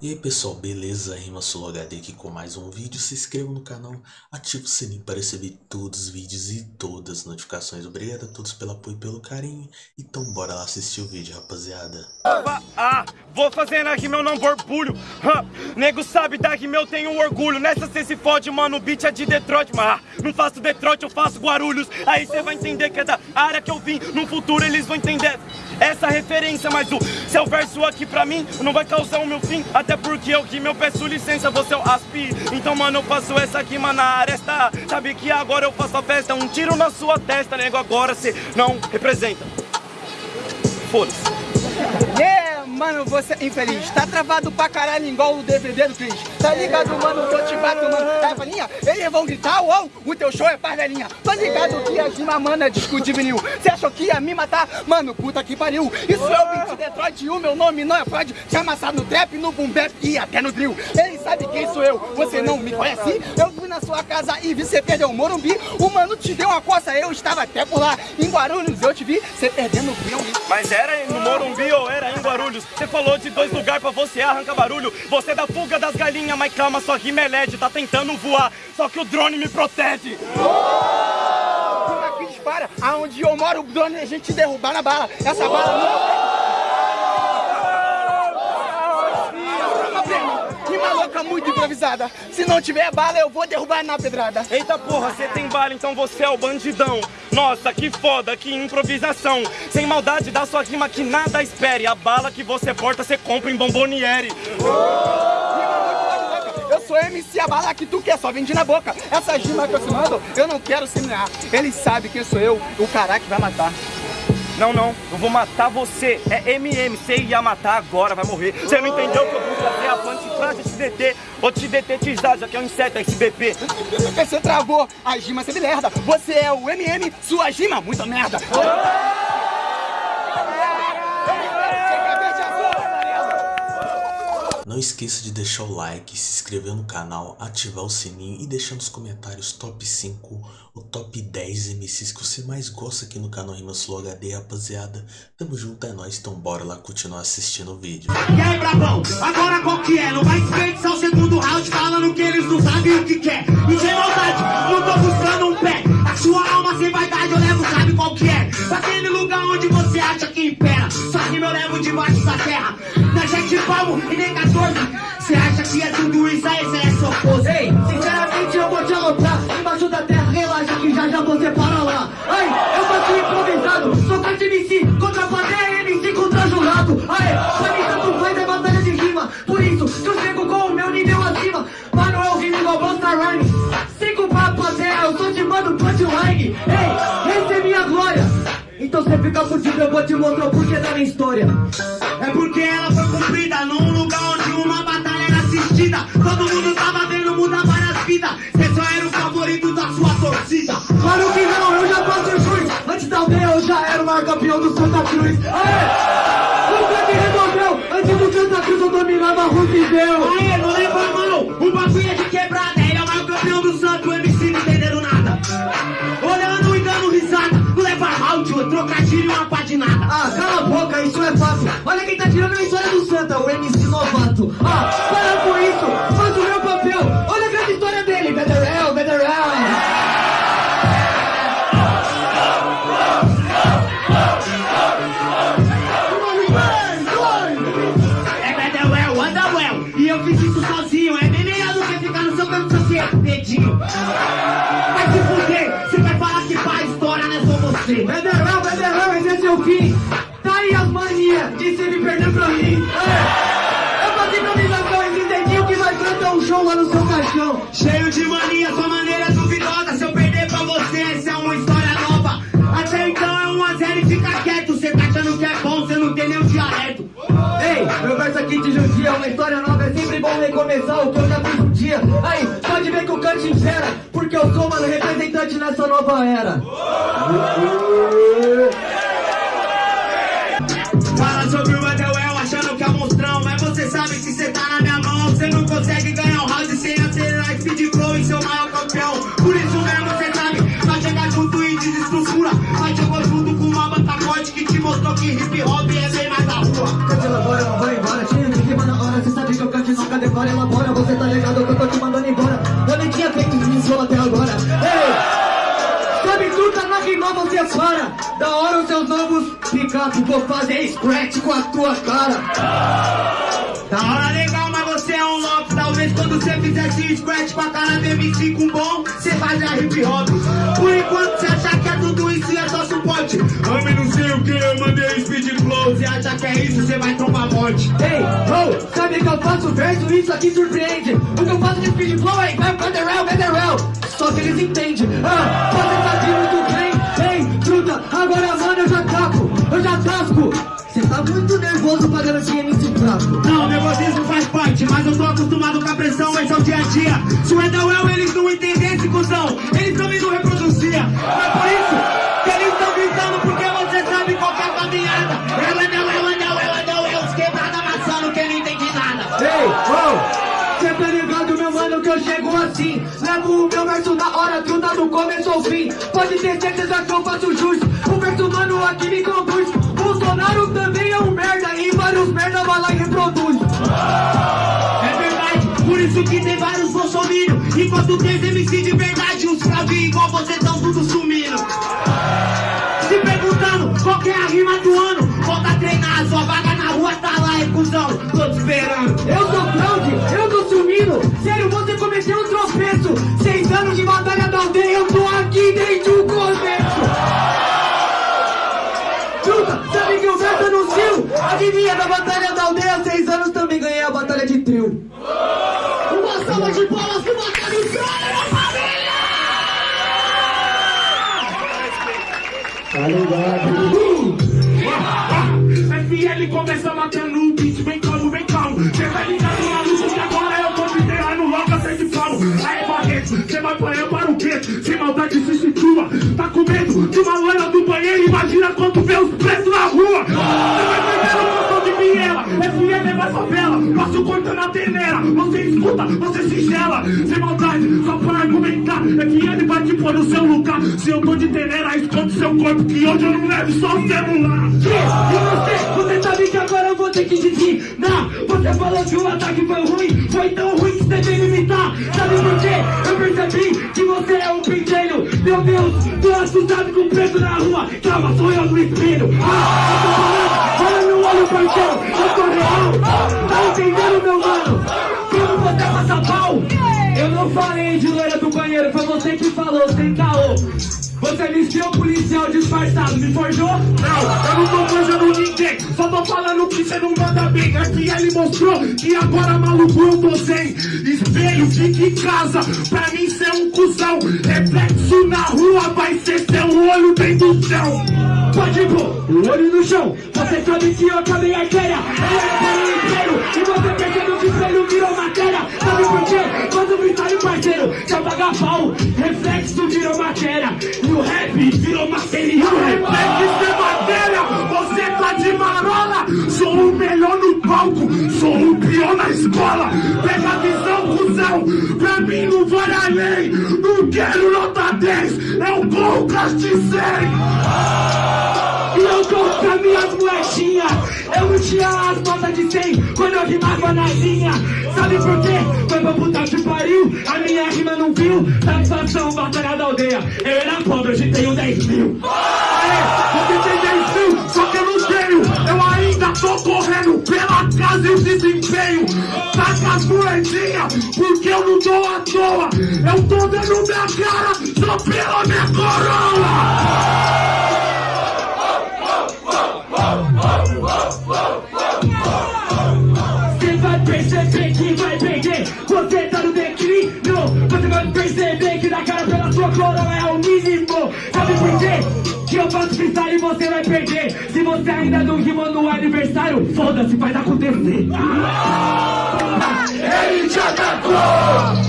E aí pessoal, beleza? Rima HD aqui com mais um vídeo. Se inscreva no canal, ative o sininho para receber todos os vídeos e todas as notificações. Obrigado a todos pelo apoio e pelo carinho. Então bora lá assistir o vídeo, rapaziada. Ah, vou fazer na rima eu não borbulho. Ah, nego sabe da rima eu tenho orgulho. Nessa cê se fode, mano, o beat é de Detroit. Mas ah, não faço Detroit, eu faço Guarulhos. Aí cê vai entender que é da área que eu vim. No futuro eles vão entender essa referência. Mas o seu verso aqui pra mim não vai causar o meu fim. Até porque eu que eu peço licença, você é o aspi Então mano, eu faço essa aqui, mano, na aresta Sabe que agora eu faço a festa Um tiro na sua testa, nego, agora cê não representa Foda-se! Mano, você é infeliz, tá travado pra caralho igual o DVD do Cris Tá ligado, mano, que eu te bato, mano. É, falinha, eles vão gritar, uou, o teu show é parvelinha. Tá ligado que a rima, mano, é disco de vinil Cê achou que ia me matar? Mano, puta que pariu. Isso é o beat Detroit e o meu nome não é Freud Te amassar no trap, no boom bap e até no drill. Ele sabe quem sou eu, você não me conhece? Eu fui na sua casa e vi cê perder o Morumbi. O mano te deu uma coça, eu estava até por lá. Em Guarulhos eu te vi, cê perdendo o Mas era no Morumbi ou era em Guarulhos? Você falou de dois lugares pra você arrancar barulho. Você é da fuga das galinhas, mas calma, sua rima é LED, tá tentando voar. Só que o drone me protege. Aqui dispara, aonde eu moro, o drone a gente derrubar na bala. Essa bala não louca muito improvisada. Se não tiver bala, eu vou derrubar na pedrada. Eita porra, você tem bala, então você é o bandidão. Nossa, que foda, que improvisação. Sem maldade da sua rima que nada espere. A bala que você porta, você compra em Bomboniere. Eu sou MC, a bala que tu quer, só vende na boca. Essa rima que eu te mando, eu não quero semear. Ele sabe quem sou eu, o cara que vai matar. Não, não, eu vou matar você. É MM, você ia matar agora, vai morrer. Você não entendeu que eu vou fazer a plantifrase te deter. Vou te detetizar, já que é um inseto SBP. Você travou, a gima você me merda. Você é o MM, sua gima, muita merda. Não esqueça de deixar o like, se inscrever no canal, ativar o sininho e deixar nos comentários top 5 ou top 10 MCs que você mais gosta aqui no canal Rimas Flow HD, rapaziada. Tamo junto, é nóis, então bora lá continuar assistindo o vídeo. E aí, brabão, agora qual que é? Não vai desperdiçar o segundo round falando que eles não sabem o que quer. E sem maldade, não tô buscando um pé. A sua alma sem vaidade eu levo, sabe qual que é? Pra aquele lugar onde você acha que impera. Só que eu levo debaixo da terra. Na gente palmo e nem 14. Cê acha que é tudo isso aí, cê é socorro. Então você fica fudido, eu vou te mostrar o porquê da minha história. É porque ela foi cumprida num lugar onde uma batalha era assistida. Todo mundo tava vendo mudar várias vidas. Você só era o favorito da sua torcida. Claro que não, eu já faço jus. Antes da aldeia eu já era o maior campeão do Santa Cruz. Aê! Nunca me resolveu. Antes do Santa Cruz eu dominava Roosevelt. Aê, não leva mão. O bagulho é de quebrada. Ele é o maior campeão do Santo. Quem tá tirando a história do Santa, o MC novato. Ah, para com isso, Cheio de mania, sua maneira é duvidosa. Se eu perder pra você, essa é uma história nova. Até então é um a zero e fica quieto. Você tá achando que é bom, você não tem nenhum dialeto. Ei, meu verso aqui te judia, uma história nova, é sempre bom recomeçar o que eu já fiz um dia. Aí, pode ver que o cante impera, porque eu sou, mano, representante nessa nova era. Fala sobre o Adewell achando que é monstrão Mas você sabe que cê tá na minha mão Você não consegue que que hip hop é bem mais da rua. Cante lá fora, vai embora, cheio de rima na hora, cê sabe que eu canto decora, elabora Você tá ligado que eu tô te mandando embora. Eu nem tinha feito isso até agora. Ei! Sabe tudo, na rima você é para Da hora os seus novos picape Vou fazer scratch com a tua cara. Da hora legal, mas você é um louco. Talvez quando você fizesse scratch com a cara do MC com bom Você fazia hip hop. Por enquanto você acha que é tudo isso e é só suporte Ame não sei o que, eu mandei speed flow. Você acha que é isso, você vai trombar morte Ei, oh, sabe que eu faço verso, isso aqui surpreende. O que eu faço de speed flow é vai federal, federal Só que eles entendem, ah, você tá de muito bem Ei, truta, agora mano eu já capo, eu já tasco. Cê tá muito nervoso pagando esse MC fraco. Não, nervosismo faz parte, mas eu tô acostumado com a pressão, esse é o dia a dia. Se o Edawell eles não Pode ter certeza que eu faço jus O verso mano aqui me conduz. Bolsonaro também é um merda E vários merda vai lá e reproduz. É verdade, por isso que tem vários bolsominions Enquanto tem MC de verdade, uns fravinhos igual você tão tudo sumindo trio Uma salva de palmas pro Batalha Insana, minha família! Tá ligado? FL começa matando o beat, bem calmo, bem calmo. Cê vai ligar no maluco que agora eu tô de terra no loca, cê de falo. Aí, Barreto, cê vai apanhar para o quê? Sem maldade se situa. Tá com medo de uma loira do banheiro? Imagina quando vê os presos na rua. Favela. Passo cortando a peneira. Você escuta, você se gela. Sem maldade, só pra argumentar. FM vai te pôr no seu lugar. Se eu tô de tenera, esconde seu corpo. Que hoje eu não levo só o celular. E você, você sabe que agora eu vou ter que Não, você falou que o ataque foi ruim Foi tão ruim que você veio imitar Sabe por quê? Eu percebi que você é um pentelho Meu Deus, tô assustado com preto na rua Calma, sou eu no espelho Ah, eu tô falando, olha no olho parceiro Eu tô real, tá entendendo meu mano? Como você passa pau Eu não falei de loira do banheiro Foi você que falou, sem caô você me espiou policial disfarçado, me forjou? Não, eu não tô forjando ninguém, só tô falando que cê não manda bem. Aqui ele mostrou que agora maluco eu tô sem espelho, fica em casa, pra mim cê é um cuzão. Reflexo na rua vai ser seu olho dentro do céu. Pode pôr o olho no chão Você sabe que eu acabei a artéria Ela é para o E você percebeu que espelho virou matéria Sabe por quê? Quando o freestyle parceiro Se apaga pau Reflexo virou matéria E o rap virou material Reflexo é matéria, você tá de marola. Sou o melhor no palco, sou o pior na escola. Pega a visão, cuzão, pra mim não vai além. Não quero nota 10, eu caste 100. E eu com as minhas moedinhas Eu não tinha as notas de 100 Quando eu rimava na linha Sabe por quê? Foi pra puta que pariu A minha rima não viu Satisfação, batalha da aldeia Eu era pobre, hoje tenho 10 mil Aê, você tem 10 mil, só que eu não tenho. Eu ainda tô correndo pela casa e o desempenho. Saca as moedinhas, porque eu não dou à toa. Eu tô dando minha cara só pela minha coroa. Você vai perceber que vai perder. Você tá no declínio. Você vai perceber que na cara pela sua coroa é o mínimo. Sabe por quê? Que eu faço freestyle e você vai perder. Se você ainda não rimou no aniversário Foda-se, faz acontecer Ele te atacou,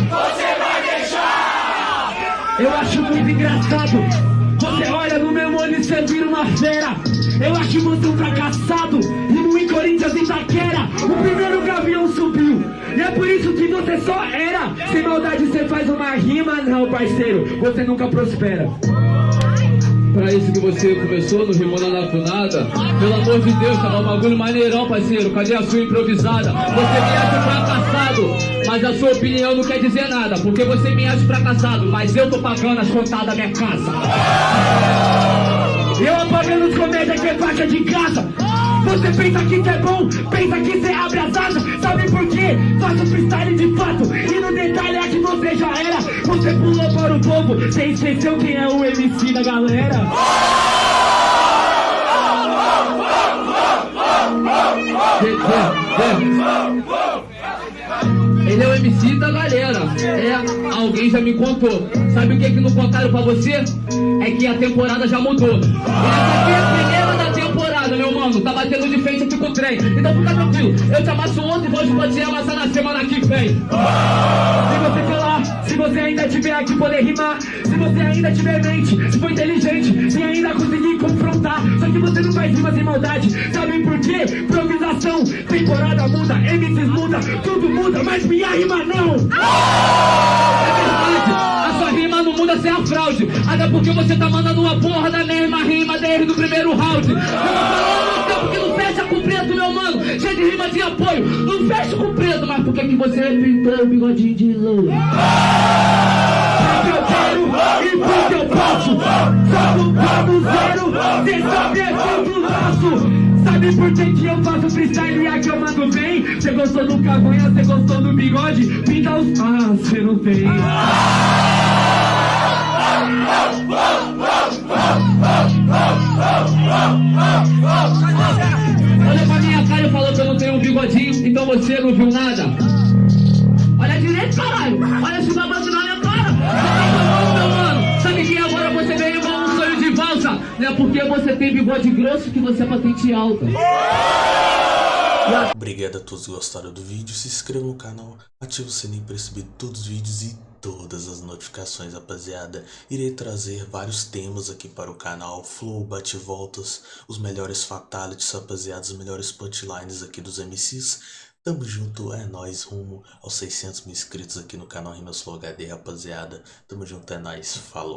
você vai deixar. Eu acho muito engraçado. Você olha no meu olho e você vira uma fera Eu acho você um fracassado Rimo em Corinthians e Itaquera O primeiro gavião subiu. E é por isso que você só era. Sem maldade você faz uma rima Não parceiro, você nunca prospera. Pra isso que você começou no Rimona na Funada Pelo amor de Deus, tava um bagulho maneirão, parceiro. Cadê a sua improvisada? Você viesse fracassado Mas a sua opinião não quer dizer nada, porque você me acha fracassado, mas eu tô pagando as contas da minha casa. Eu apagando os comédias que é faixa de casa. Você pensa que cê é bom, pensa que cê abre as asas Sabe por quê? Faço freestyle de fato E no detalhe é que você já era Você pulou para o povo, você esqueceu quem é o MC da galera Ele é o MC da galera. É, alguém já me contou. Sabe o que que não contaram pra você? É que a temporada já mudou. E essa aqui é a primeira da temporada, meu mano. Tá batendo de frente aqui com o trem. Então fica tranquilo. Eu te amasso ontem e hoje pode ser amassar na semana que vem. Se você falar, se você ainda tiver aqui poder rimar, se você ainda tiver mente, se for inteligente, se ainda conseguir confrontar. Só que você não faz rima sem maldade. Sabe por quê? Improvisação, temporada muda, MCs muda, tudo muda, mas minha rima não. Sem a fraude. Até porque você tá mandando uma porra da mesma rima desde o primeiro round. Eu tô falando tempo que não fecha com preto, meu mano. Cheio de rima de apoio, não fecha com preto. Mas por que, que você pintou o bigodinho de louro? Porque e porque eu posso. Só plano zero, cê sabe é tudo. Sabe por que, que eu faço freestyle e aqui eu mando bem? Você gostou do cavanha, você gostou do bigode? Pinta os. Ah, você não tem. Olha você não viu nada. Olha direito, caralho. Olha esse babado na minha cara. Você tá meu mano. Sabe que agora você veio igual um sonho de valsa? Não é porque você tem bigode grosso que você é patente alta. Obrigado a todos que gostaram do vídeo, se inscreva no canal, ative o sininho para receber todos os vídeos e todas as notificações, rapaziada. Irei trazer vários temas aqui para o canal, flow, bate-voltas, os melhores fatalities, rapaziada, os melhores punchlines aqui dos MCs. Tamo junto, é nóis, rumo aos 600 mil inscritos aqui no canal Rimas Flow HD, rapaziada. Tamo junto, é nóis, falou.